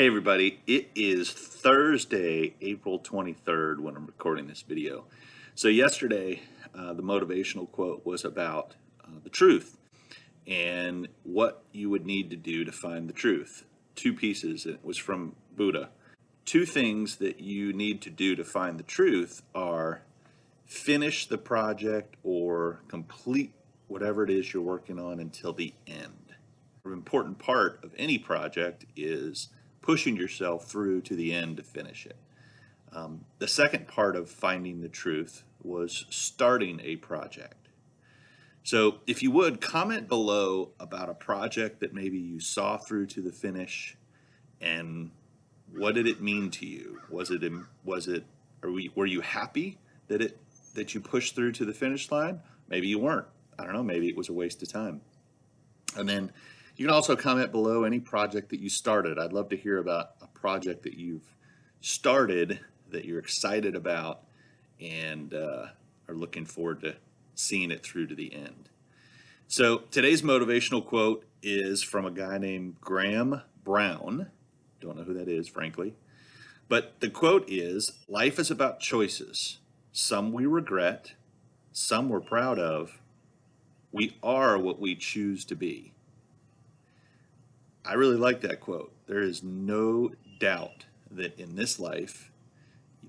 Hey everybody, it is Thursday, April 23rd when I'm recording this video. So yesterday, uh, the motivational quote was about uh, the truth and what you would need to do to find the truth. Two pieces, it was from Buddha. Two things that you need to do to find the truth are finish the project or complete whatever it is you're working on until the end. An important part of any project is pushing yourself through to the end to finish it. Um, the second part of finding the truth was starting a project. So if you would comment below about a project that maybe you saw through to the finish and what did it mean to you? Was it, was it, we, were you happy that it, that you pushed through to the finish line? Maybe you weren't. I don't know, maybe it was a waste of time. And then you can also comment below any project that you started. I'd love to hear about a project that you've started that you're excited about and uh, are looking forward to seeing it through to the end. So today's motivational quote is from a guy named Graham Brown. Don't know who that is, frankly. But the quote is, life is about choices. Some we regret, some we're proud of. We are what we choose to be. I really like that quote. There is no doubt that in this life,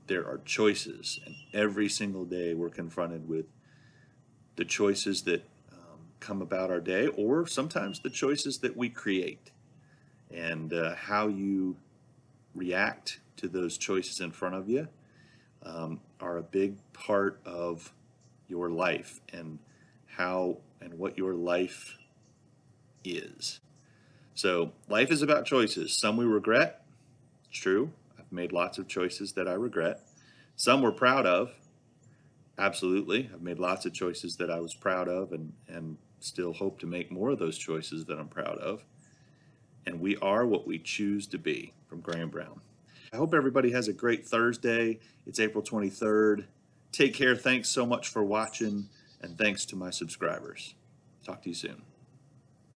there are choices, and every single day we're confronted with the choices that um, come about our day, or sometimes the choices that we create, and uh, how you react to those choices in front of you um, are a big part of your life and how and what your life is. So life is about choices. Some we regret. It's true. I've made lots of choices that I regret. Some we're proud of. Absolutely. I've made lots of choices that I was proud of and, and still hope to make more of those choices that I'm proud of. And we are what we choose to be from Graham Brown. I hope everybody has a great Thursday. It's April 23rd. Take care. Thanks so much for watching and thanks to my subscribers. Talk to you soon.